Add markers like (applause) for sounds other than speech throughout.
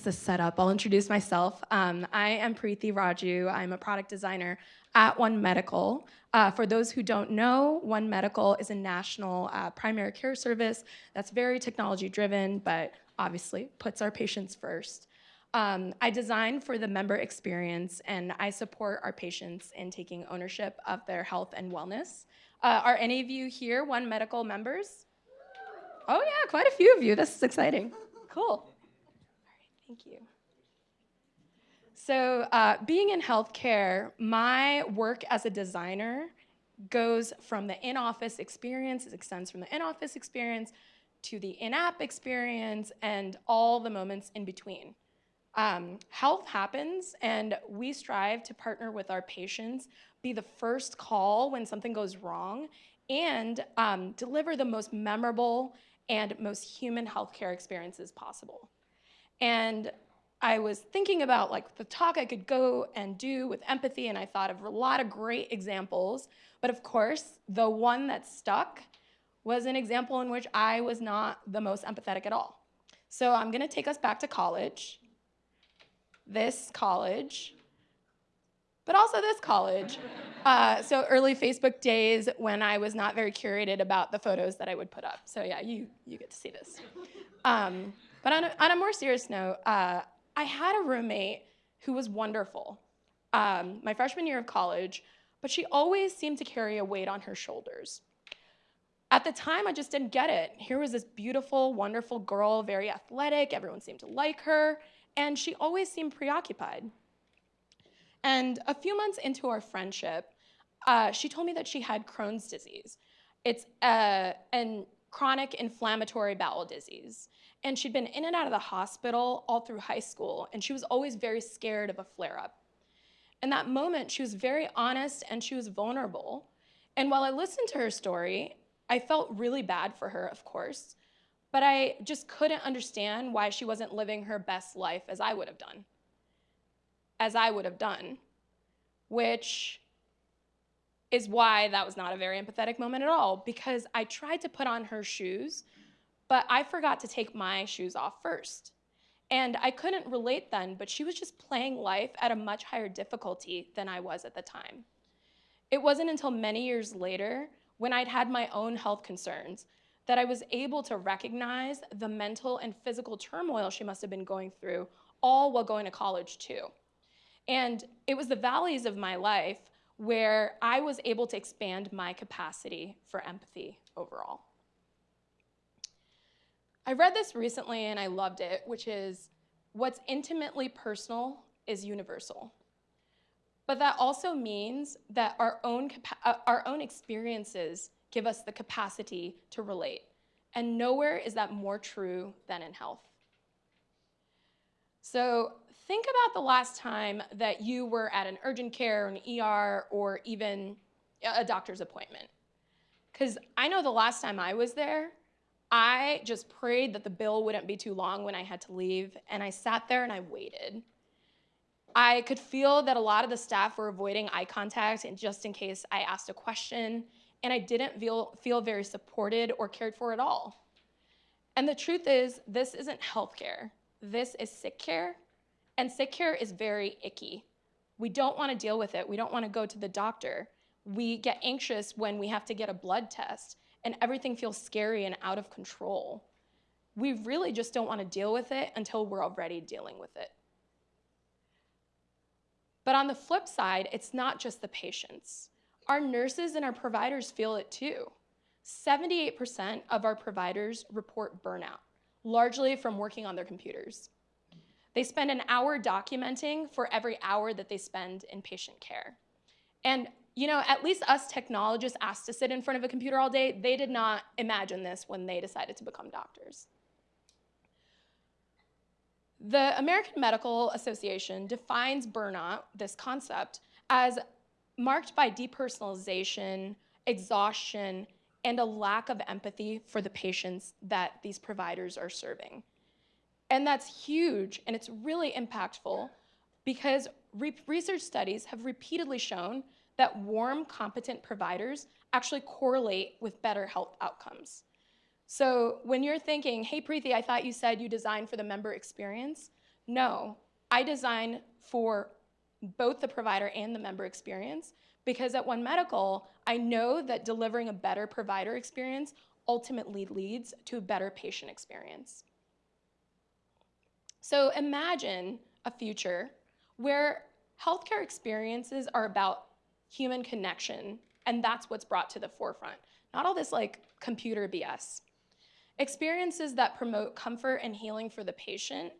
this set up, I'll introduce myself. Um, I am Preethi Raju. I'm a product designer at One Medical. Uh, for those who don't know, One Medical is a national uh, primary care service that's very technology driven, but obviously puts our patients first. Um, I design for the member experience and I support our patients in taking ownership of their health and wellness. Uh, are any of you here One Medical members? Oh yeah, quite a few of you. This is exciting. Cool. Thank you. So uh, being in healthcare, my work as a designer goes from the in-office experience, it extends from the in-office experience to the in-app experience and all the moments in between. Um, health happens and we strive to partner with our patients, be the first call when something goes wrong, and um, deliver the most memorable and most human healthcare experiences possible. And I was thinking about like the talk I could go and do with empathy and I thought of a lot of great examples. But of course, the one that stuck was an example in which I was not the most empathetic at all. So I'm gonna take us back to college, this college, but also this college. (laughs) Uh, so early Facebook days when I was not very curated about the photos that I would put up. So yeah, you, you get to see this. Um, but on a, on a, more serious note, uh, I had a roommate who was wonderful um, my freshman year of college, but she always seemed to carry a weight on her shoulders. At the time, I just didn't get it. Here was this beautiful, wonderful girl, very athletic, everyone seemed to like her, and she always seemed preoccupied. And a few months into our friendship, uh, she told me that she had Crohn's disease. It's a, a chronic inflammatory bowel disease. And she'd been in and out of the hospital all through high school, and she was always very scared of a flare-up. In that moment, she was very honest and she was vulnerable. And while I listened to her story, I felt really bad for her, of course, but I just couldn't understand why she wasn't living her best life as I would have done. As I would have done, which is why that was not a very empathetic moment at all, because I tried to put on her shoes but I forgot to take my shoes off first. And I couldn't relate then, but she was just playing life at a much higher difficulty than I was at the time. It wasn't until many years later, when I'd had my own health concerns, that I was able to recognize the mental and physical turmoil she must have been going through, all while going to college too. And it was the valleys of my life where I was able to expand my capacity for empathy overall. I read this recently and I loved it, which is what's intimately personal is universal. But that also means that our own, uh, our own experiences give us the capacity to relate. And nowhere is that more true than in health. So think about the last time that you were at an urgent care, an ER, or even a doctor's appointment. Because I know the last time I was there, I just prayed that the bill wouldn't be too long when I had to leave, and I sat there and I waited. I could feel that a lot of the staff were avoiding eye contact and just in case I asked a question, and I didn't feel, feel very supported or cared for at all. And the truth is, this isn't healthcare. This is sick care, and sick care is very icky. We don't want to deal with it. We don't want to go to the doctor. We get anxious when we have to get a blood test and everything feels scary and out of control. We really just don't want to deal with it until we're already dealing with it. But on the flip side, it's not just the patients. Our nurses and our providers feel it too. 78% of our providers report burnout, largely from working on their computers. They spend an hour documenting for every hour that they spend in patient care. And you know, at least us technologists asked to sit in front of a computer all day, they did not imagine this when they decided to become doctors. The American Medical Association defines burnout, this concept, as marked by depersonalization, exhaustion, and a lack of empathy for the patients that these providers are serving. And that's huge, and it's really impactful because re research studies have repeatedly shown that warm, competent providers actually correlate with better health outcomes. So when you're thinking, hey Preethi, I thought you said you designed for the member experience, No, I design for both the provider and the member experience because at One Medical, I know that delivering a better provider experience ultimately leads to a better patient experience. So imagine a future where healthcare experiences are about human connection, and that's what's brought to the forefront. Not all this like computer BS. Experiences that promote comfort and healing for the patient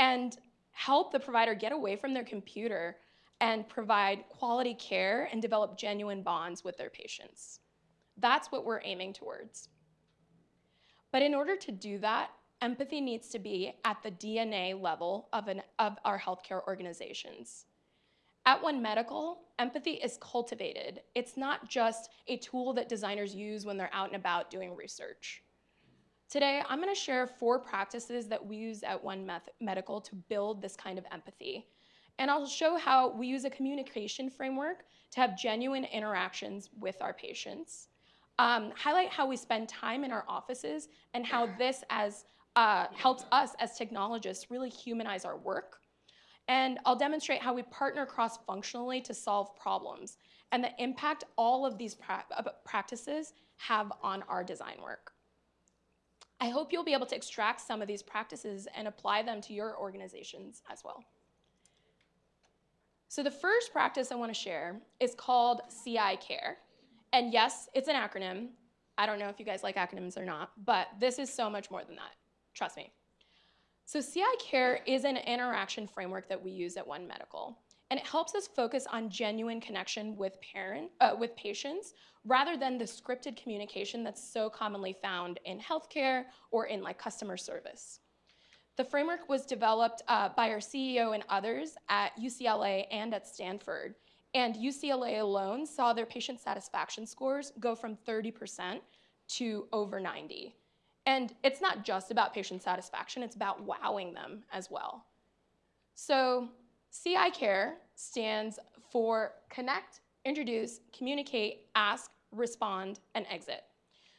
and help the provider get away from their computer and provide quality care and develop genuine bonds with their patients. That's what we're aiming towards. But in order to do that, empathy needs to be at the DNA level of, an, of our healthcare organizations. At One Medical, empathy is cultivated. It's not just a tool that designers use when they're out and about doing research. Today, I'm gonna share four practices that we use at One Medical to build this kind of empathy. And I'll show how we use a communication framework to have genuine interactions with our patients. Um, highlight how we spend time in our offices and how this as uh, helps us as technologists really humanize our work. And I'll demonstrate how we partner cross-functionally to solve problems and the impact all of these pra practices have on our design work. I hope you'll be able to extract some of these practices and apply them to your organizations as well. So the first practice I want to share is called CI Care. And yes, it's an acronym. I don't know if you guys like acronyms or not, but this is so much more than that. Trust me. So CI Care is an interaction framework that we use at One Medical. And it helps us focus on genuine connection with, parent, uh, with patients rather than the scripted communication that's so commonly found in healthcare or in like customer service. The framework was developed uh, by our CEO and others at UCLA and at Stanford. And UCLA alone saw their patient satisfaction scores go from 30% to over 90. And it's not just about patient satisfaction, it's about wowing them as well. So CI Care stands for connect, introduce, communicate, ask, respond, and exit.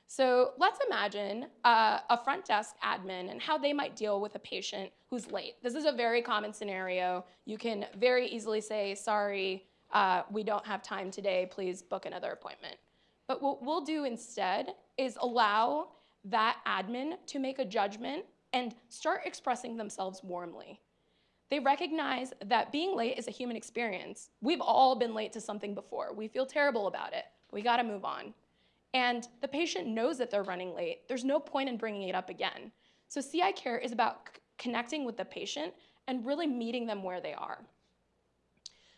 So let's imagine uh, a front desk admin and how they might deal with a patient who's late. This is a very common scenario. You can very easily say, sorry, uh, we don't have time today, please book another appointment. But what we'll do instead is allow that admin to make a judgment and start expressing themselves warmly. They recognize that being late is a human experience. We've all been late to something before. We feel terrible about it. We gotta move on. And the patient knows that they're running late. There's no point in bringing it up again. So CI Care is about connecting with the patient and really meeting them where they are.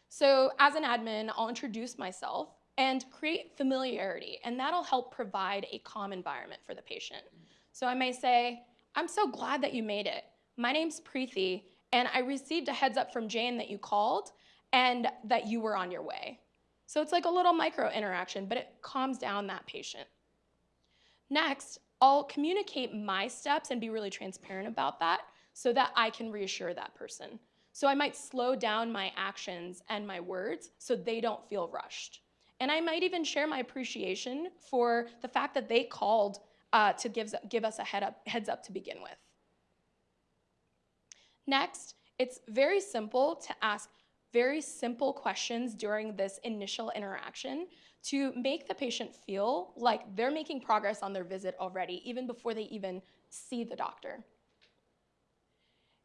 So as an admin, I'll introduce myself and create familiarity, and that'll help provide a calm environment for the patient. So I may say, I'm so glad that you made it. My name's Preethi, and I received a heads up from Jane that you called and that you were on your way. So it's like a little micro interaction, but it calms down that patient. Next, I'll communicate my steps and be really transparent about that so that I can reassure that person. So I might slow down my actions and my words so they don't feel rushed. And I might even share my appreciation for the fact that they called uh, to give, give us a head up, heads up to begin with. Next, it's very simple to ask very simple questions during this initial interaction to make the patient feel like they're making progress on their visit already, even before they even see the doctor.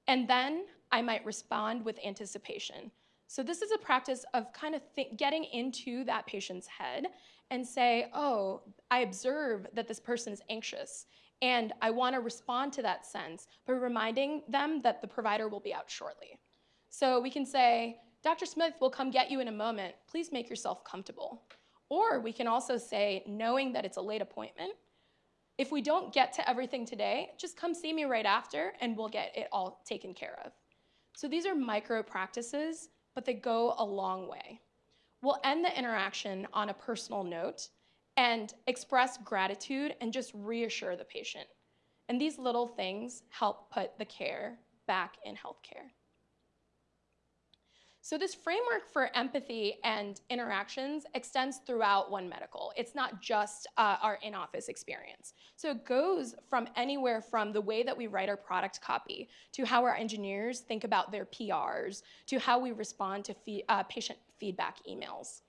And then I might respond with anticipation. So this is a practice of kind of getting into that patient's head and say, oh, I observe that this person is anxious and I want to respond to that sense by reminding them that the provider will be out shortly. So we can say, Dr. Smith will come get you in a moment. Please make yourself comfortable. Or we can also say, knowing that it's a late appointment, if we don't get to everything today, just come see me right after and we'll get it all taken care of. So these are micro practices, but they go a long way. We'll end the interaction on a personal note and express gratitude and just reassure the patient. And these little things help put the care back in healthcare. So this framework for empathy and interactions extends throughout One Medical. It's not just uh, our in-office experience. So it goes from anywhere from the way that we write our product copy to how our engineers think about their PRs to how we respond to fee uh, patient feedback emails.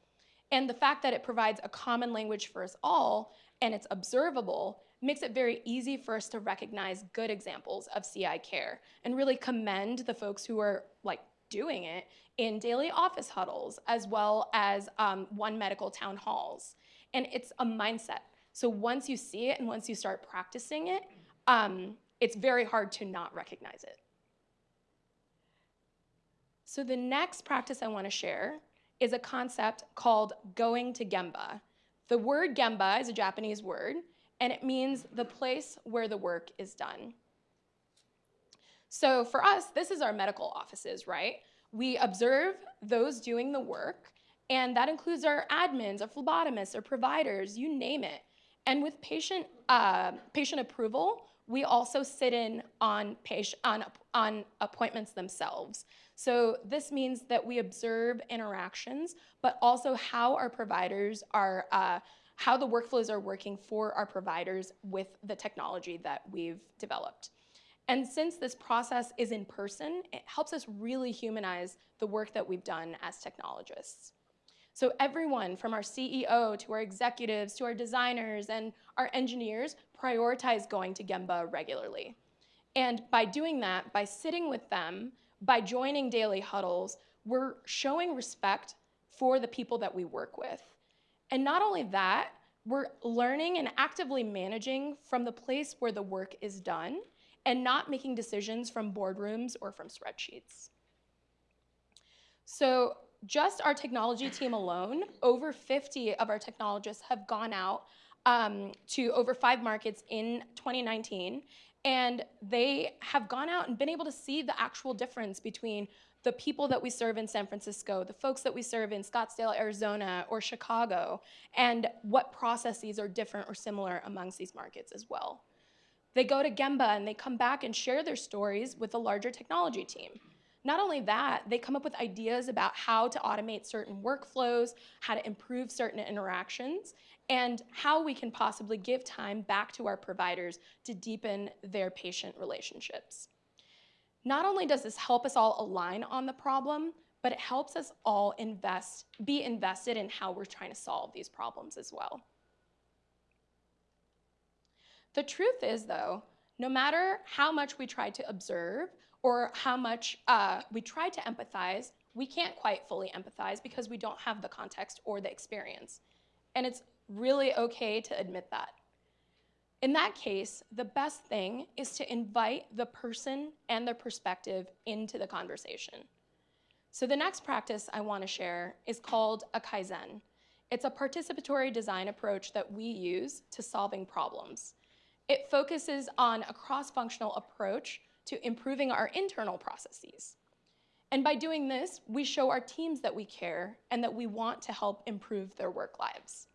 And the fact that it provides a common language for us all and it's observable makes it very easy for us to recognize good examples of CI care and really commend the folks who are like doing it in daily office huddles as well as um, one medical town halls. And it's a mindset. So once you see it and once you start practicing it, um, it's very hard to not recognize it. So the next practice I want to share is a concept called going to Gemba. The word Gemba is a Japanese word, and it means the place where the work is done. So for us, this is our medical offices, right? We observe those doing the work, and that includes our admins, our phlebotomists, our providers, you name it. And with patient, uh, patient approval, we also sit in on, patient, on, on appointments themselves. So this means that we observe interactions, but also how our providers are, uh, how the workflows are working for our providers with the technology that we've developed. And since this process is in person, it helps us really humanize the work that we've done as technologists. So everyone from our CEO to our executives to our designers and our engineers prioritize going to Gemba regularly. And by doing that, by sitting with them, by joining daily huddles, we're showing respect for the people that we work with. And not only that, we're learning and actively managing from the place where the work is done and not making decisions from boardrooms or from spreadsheets. So just our technology team alone, over 50 of our technologists have gone out um, to over five markets in 2019, and they have gone out and been able to see the actual difference between the people that we serve in San Francisco, the folks that we serve in Scottsdale, Arizona, or Chicago, and what processes are different or similar amongst these markets as well. They go to Gemba and they come back and share their stories with the larger technology team. Not only that, they come up with ideas about how to automate certain workflows, how to improve certain interactions, and how we can possibly give time back to our providers to deepen their patient relationships. Not only does this help us all align on the problem, but it helps us all invest, be invested in how we're trying to solve these problems as well. The truth is, though, no matter how much we try to observe or how much uh, we try to empathize, we can't quite fully empathize because we don't have the context or the experience. And it's really okay to admit that. In that case, the best thing is to invite the person and their perspective into the conversation. So the next practice I want to share is called a Kaizen. It's a participatory design approach that we use to solving problems. It focuses on a cross-functional approach to improving our internal processes. And by doing this, we show our teams that we care and that we want to help improve their work lives.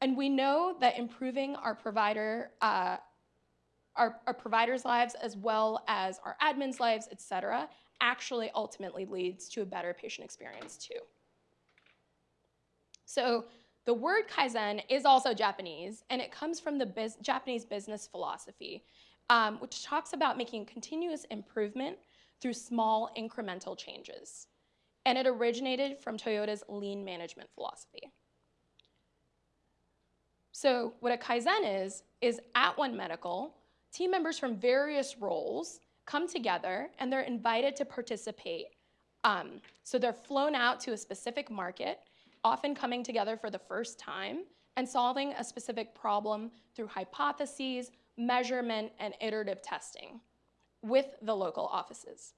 And we know that improving our provider, uh, our, our providers' lives as well as our admins' lives, et cetera, actually ultimately leads to a better patient experience too. So the word Kaizen is also Japanese, and it comes from the Japanese business philosophy, um, which talks about making continuous improvement through small incremental changes. And it originated from Toyota's lean management philosophy. So what a Kaizen is, is at One Medical, team members from various roles come together and they're invited to participate. Um, so they're flown out to a specific market often coming together for the first time and solving a specific problem through hypotheses, measurement, and iterative testing with the local offices.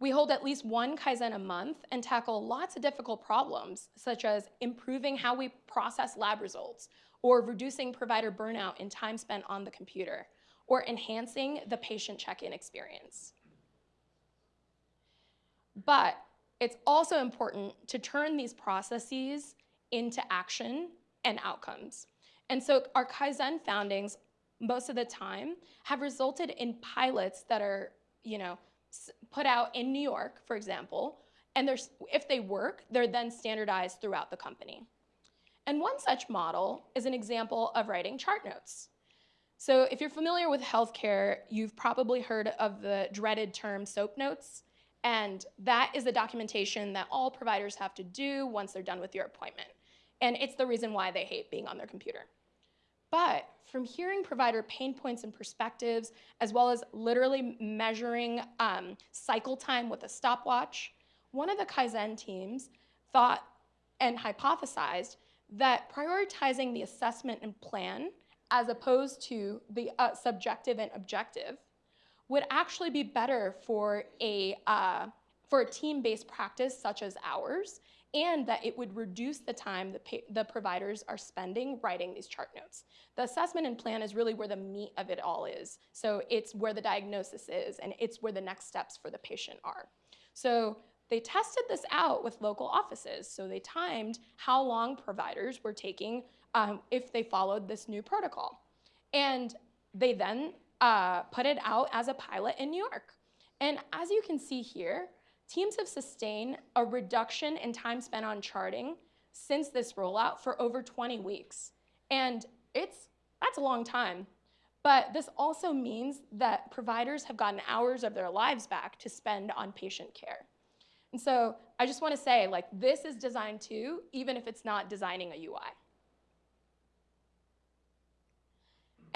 We hold at least one Kaizen a month and tackle lots of difficult problems, such as improving how we process lab results, or reducing provider burnout in time spent on the computer, or enhancing the patient check-in experience. But it's also important to turn these processes into action and outcomes. And so our Kaizen foundings, most of the time, have resulted in pilots that are, you know, put out in New York, for example, and if they work, they're then standardized throughout the company. And one such model is an example of writing chart notes. So if you're familiar with healthcare, you've probably heard of the dreaded term SOAP notes. And that is the documentation that all providers have to do once they're done with your appointment. And it's the reason why they hate being on their computer. But from hearing provider pain points and perspectives, as well as literally measuring um, cycle time with a stopwatch, one of the Kaizen teams thought and hypothesized that prioritizing the assessment and plan as opposed to the uh, subjective and objective would actually be better for a, uh, for a team-based practice such as ours and that it would reduce the time the, the providers are spending writing these chart notes. The assessment and plan is really where the meat of it all is. So it's where the diagnosis is and it's where the next steps for the patient are. So they tested this out with local offices. So they timed how long providers were taking um, if they followed this new protocol. And they then uh, put it out as a pilot in New York. And as you can see here, teams have sustained a reduction in time spent on charting since this rollout for over 20 weeks. And it's, that's a long time. But this also means that providers have gotten hours of their lives back to spend on patient care. And so I just want to say, like, this is design too, even if it's not designing a UI.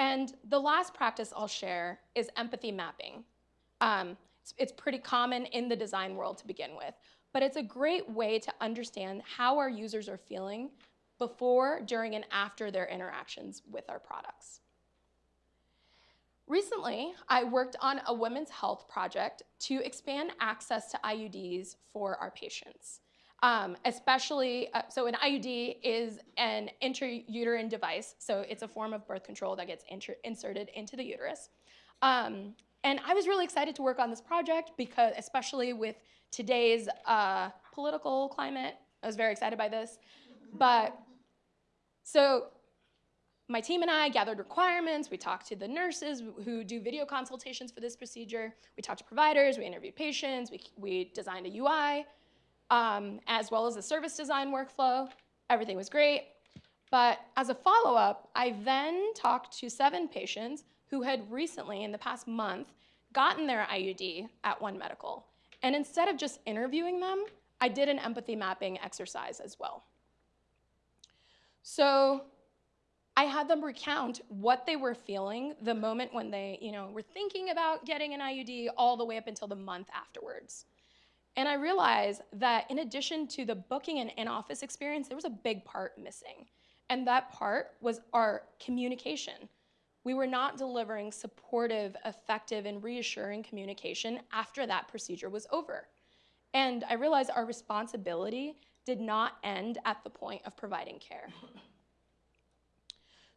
And the last practice I'll share is empathy mapping. Um, it's, it's pretty common in the design world to begin with, but it's a great way to understand how our users are feeling before, during, and after their interactions with our products. Recently, I worked on a women's health project to expand access to IUDs for our patients. Um, especially, uh, so an IUD is an intrauterine device, so it's a form of birth control that gets inserted into the uterus. Um, and I was really excited to work on this project because, especially with today's uh, political climate, I was very excited by this. But so my team and I gathered requirements. We talked to the nurses who do video consultations for this procedure. We talked to providers. We interviewed patients. We, we designed a UI, um, as well as the service design workflow. Everything was great. But as a follow-up, I then talked to seven patients who had recently, in the past month, gotten their IUD at One Medical. And instead of just interviewing them, I did an empathy mapping exercise as well. So I had them recount what they were feeling the moment when they, you know, were thinking about getting an IUD all the way up until the month afterwards. And I realized that in addition to the booking and in-office experience, there was a big part missing. And that part was our communication we were not delivering supportive, effective, and reassuring communication after that procedure was over. And I realized our responsibility did not end at the point of providing care.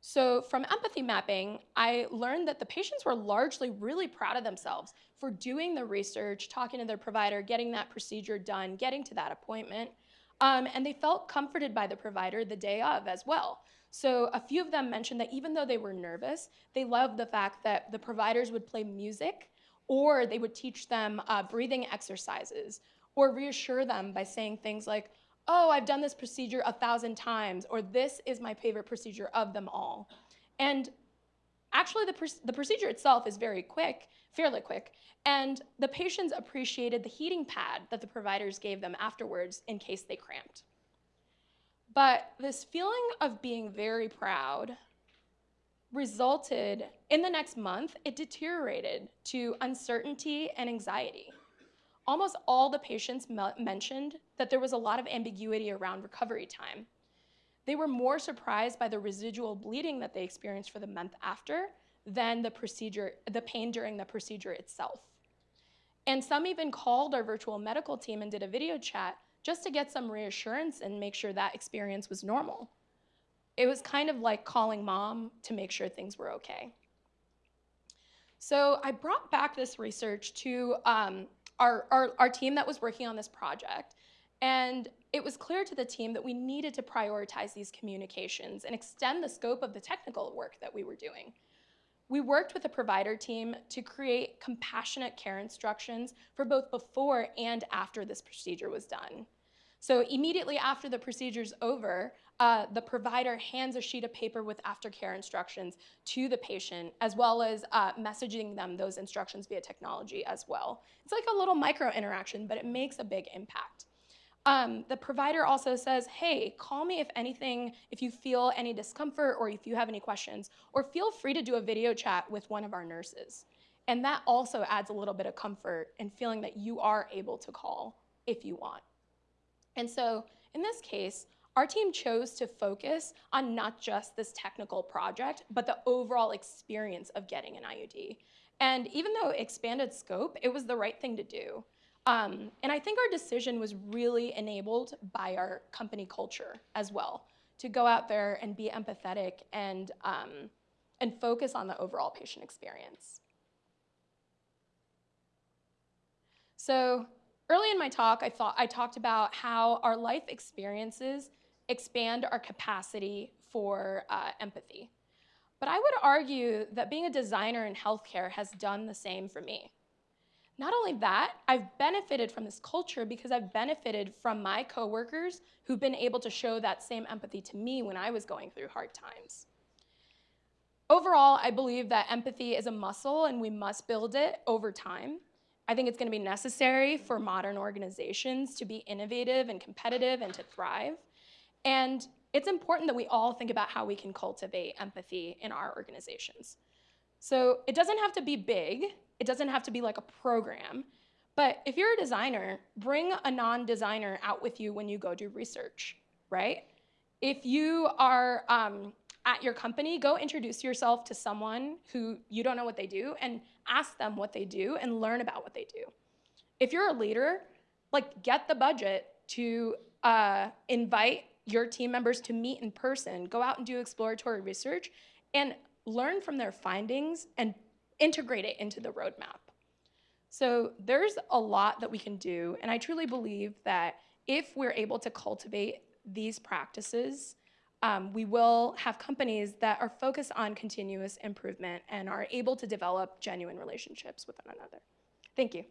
So from empathy mapping, I learned that the patients were largely really proud of themselves for doing the research, talking to their provider, getting that procedure done, getting to that appointment. Um, and they felt comforted by the provider the day of as well. So a few of them mentioned that even though they were nervous, they loved the fact that the providers would play music or they would teach them uh, breathing exercises or reassure them by saying things like, oh, I've done this procedure a thousand times, or this is my favorite procedure of them all. And actually the, pr the procedure itself is very quick, fairly quick, and the patients appreciated the heating pad that the providers gave them afterwards in case they cramped. But this feeling of being very proud resulted, in the next month, it deteriorated to uncertainty and anxiety. Almost all the patients mentioned that there was a lot of ambiguity around recovery time. They were more surprised by the residual bleeding that they experienced for the month after than the procedure, the pain during the procedure itself. And some even called our virtual medical team and did a video chat just to get some reassurance and make sure that experience was normal. It was kind of like calling mom to make sure things were okay. So I brought back this research to um, our, our, our team that was working on this project. And it was clear to the team that we needed to prioritize these communications and extend the scope of the technical work that we were doing. we worked with the provider team to create compassionate care instructions for both before and after this procedure was done. So immediately after the procedure's over, uh, the provider hands a sheet of paper with aftercare instructions to the patient, as well as uh, messaging them those instructions via technology as well. It's like a little micro interaction, but it makes a big impact. Um, the provider also says, hey, call me if anything, if you feel any discomfort or if you have any questions, or feel free to do a video chat with one of our nurses. And that also adds a little bit of comfort in feeling that you are able to call if you want. And so in this case, our team chose to focus on not just this technical project, but the overall experience of getting an IUD. And even though it expanded scope, it was the right thing to do. Um, and I think our decision was really enabled by our company culture as well, to go out there and be empathetic and, um, and focus on the overall patient experience. So early in my talk, I, thought, I talked about how our life experiences expand our capacity for uh, empathy. But I would argue that being a designer in healthcare has done the same for me. Not only that, I've benefited from this culture because I've benefited from my coworkers who've been able to show that same empathy to me when I was going through hard times. Overall, I believe that empathy is a muscle and we must build it over time. I think it's going to be necessary for modern organizations to be innovative and competitive and to thrive. And it's important that we all think about how we can cultivate empathy in our organizations. So it doesn't have to be big, it doesn't have to be like a program. But if you're a designer, bring a non-designer out with you when you go do research, right? If you are um, at your company, go introduce yourself to someone who you don't know what they do and ask them what they do and learn about what they do. If you're a leader, like get the budget to uh, invite your team members to meet in person, go out and do exploratory research, and learn from their findings and integrate it into the roadmap. So there's a lot that we can do, and I truly believe that if we're able to cultivate these practices, um, we will have companies that are focused on continuous improvement and are able to develop genuine relationships with one another. Thank you.